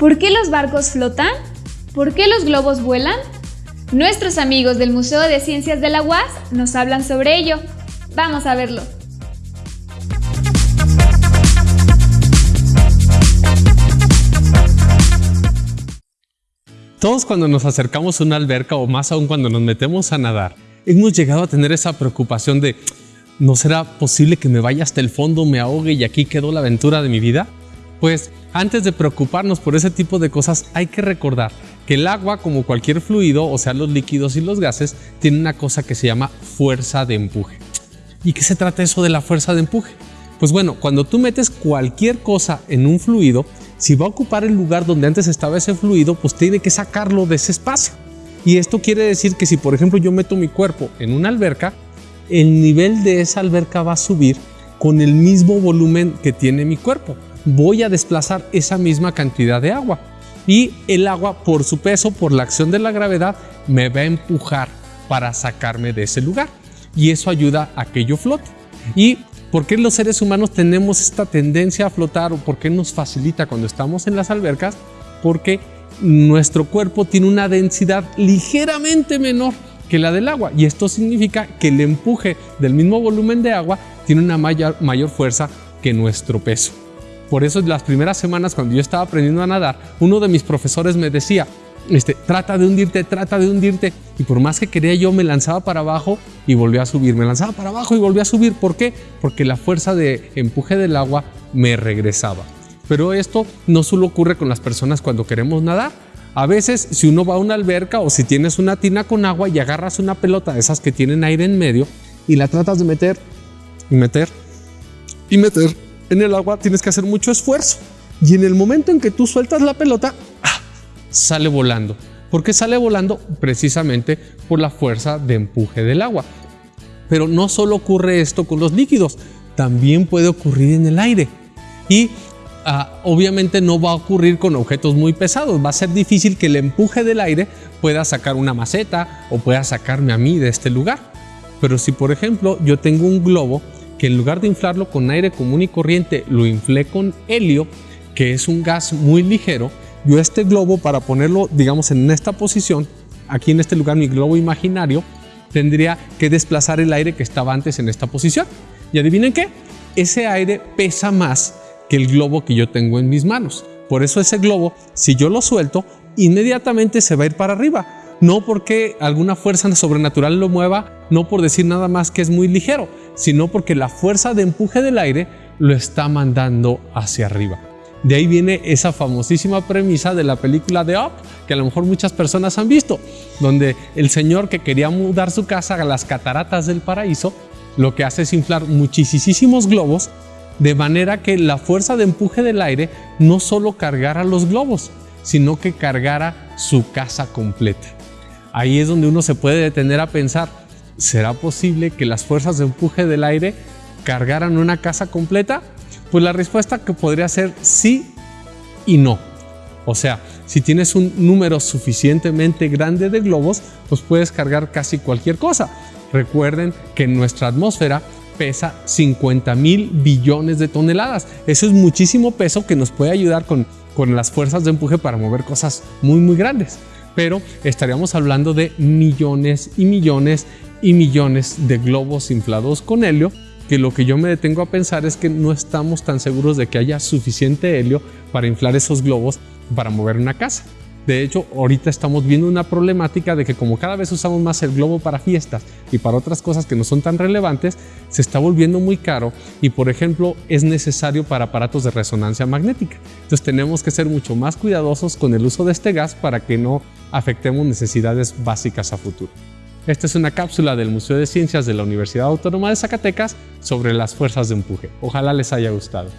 ¿Por qué los barcos flotan? ¿Por qué los globos vuelan? Nuestros amigos del Museo de Ciencias de la UAS nos hablan sobre ello. Vamos a verlo. Todos cuando nos acercamos a una alberca o más aún cuando nos metemos a nadar, hemos llegado a tener esa preocupación de ¿no será posible que me vaya hasta el fondo, me ahogue y aquí quedó la aventura de mi vida? Pues antes de preocuparnos por ese tipo de cosas hay que recordar que el agua como cualquier fluido, o sea los líquidos y los gases, tiene una cosa que se llama fuerza de empuje. ¿Y qué se trata eso de la fuerza de empuje? Pues bueno, cuando tú metes cualquier cosa en un fluido, si va a ocupar el lugar donde antes estaba ese fluido, pues tiene que sacarlo de ese espacio. Y esto quiere decir que si por ejemplo yo meto mi cuerpo en una alberca, el nivel de esa alberca va a subir con el mismo volumen que tiene mi cuerpo. Voy a desplazar esa misma cantidad de agua. Y el agua, por su peso, por la acción de la gravedad, me va a empujar para sacarme de ese lugar. Y eso ayuda a que yo flote. Y ¿Por qué los seres humanos tenemos esta tendencia a flotar o por qué nos facilita cuando estamos en las albercas? Porque nuestro cuerpo tiene una densidad ligeramente menor que la del agua y esto significa que el empuje del mismo volumen de agua tiene una mayor, fuerza que nuestro peso. Por eso las primeras semanas cuando yo estaba aprendiendo a nadar, uno de mis profesores me decía, este, trata de hundirte, trata de hundirte. Y por más que quería yo me lanzaba para abajo y volvía a subir, me lanzaba para abajo y volvía a subir. ¿Por qué? Porque la fuerza de empuje del agua me regresaba. Pero esto no solo ocurre con las personas cuando queremos nadar. A veces si uno va a una alberca o si tienes una tina con agua y agarras una pelota de esas que tienen aire en medio y la tratas de meter y meter y meter en el agua, tienes que hacer mucho esfuerzo. Y en el momento en que tú sueltas la pelota, sale volando. ¿Por qué sale volando? Precisamente por la fuerza de empuje del agua. Pero no solo ocurre esto con los líquidos, también puede ocurrir en el aire. Y ah, obviamente no va a ocurrir con objetos muy pesados. Va a ser difícil que el empuje del aire pueda sacar una maceta o pueda sacarme a mí de este lugar. Pero si por ejemplo yo tengo un globo que en lugar de inflarlo con aire común y corriente lo inflé con helio, que es un gas muy ligero, yo este globo para ponerlo, digamos, en esta posición, aquí en este lugar, mi globo imaginario, tendría que desplazar el aire que estaba antes en esta posición. Y adivinen qué, ese aire pesa más que el globo que yo tengo en mis manos. Por eso ese globo, si yo lo suelto, inmediatamente se va a ir para arriba. No porque alguna fuerza sobrenatural lo mueva, no por decir nada más que es muy ligero, sino porque la fuerza de empuje del aire lo está mandando hacia arriba. De ahí viene esa famosísima premisa de la película de Up, que a lo mejor muchas personas han visto, donde el señor que quería mudar su casa a las cataratas del paraíso, lo que hace es inflar muchísimos globos, de manera que la fuerza de empuje del aire no solo cargara los globos, sino que cargara su casa completa. Ahí es donde uno se puede detener a pensar, ¿será posible que las fuerzas de empuje del aire cargaran una casa completa? Pues la respuesta que podría ser sí y no. O sea, si tienes un número suficientemente grande de globos, pues puedes cargar casi cualquier cosa. Recuerden que nuestra atmósfera pesa 50 mil billones de toneladas. Eso es muchísimo peso que nos puede ayudar con, con las fuerzas de empuje para mover cosas muy muy grandes. Pero estaríamos hablando de millones y millones y millones de globos inflados con helio que lo que yo me detengo a pensar es que no estamos tan seguros de que haya suficiente helio para inflar esos globos para mover una casa. De hecho, ahorita estamos viendo una problemática de que como cada vez usamos más el globo para fiestas y para otras cosas que no son tan relevantes, se está volviendo muy caro y, por ejemplo, es necesario para aparatos de resonancia magnética. Entonces tenemos que ser mucho más cuidadosos con el uso de este gas para que no afectemos necesidades básicas a futuro. Esta es una cápsula del Museo de Ciencias de la Universidad Autónoma de Zacatecas sobre las fuerzas de empuje. Ojalá les haya gustado.